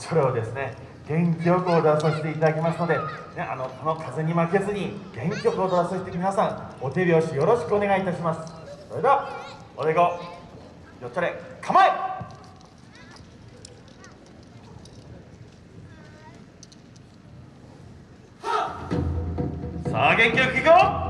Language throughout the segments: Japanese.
それをですね元気よく踊らさせていただきますので、ね、あのこの風に負けずに元気よく踊らさせて皆さんお手拍子よろしくお願いいたします。それではおでこよっちゃれ構え!さあ元気よくいこう!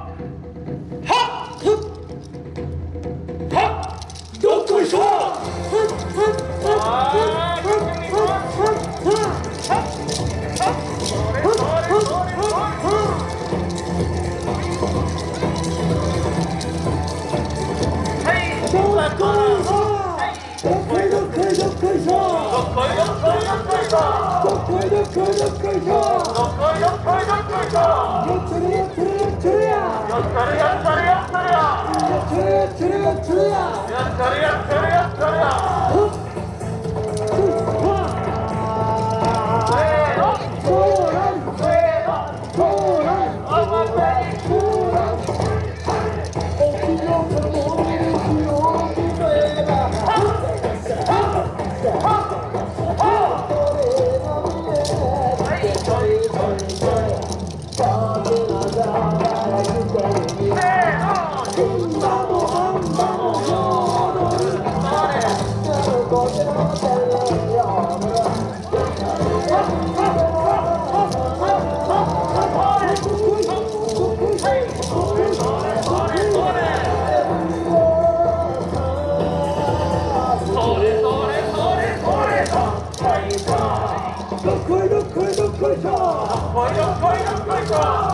やってるやっるやっるや 빨리좀와야 할?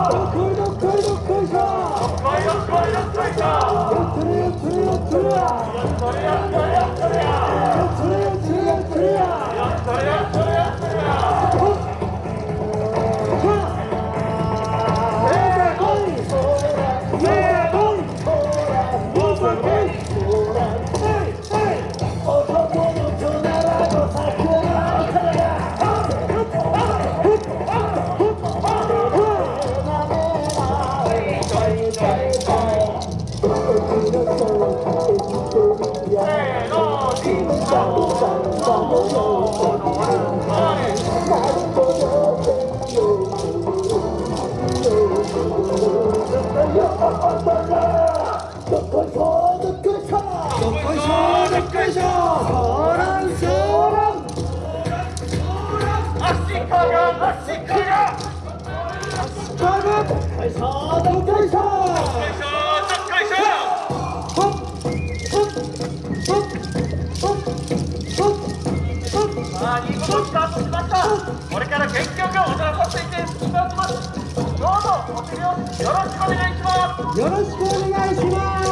よろしくお願いします。よろしくお願いします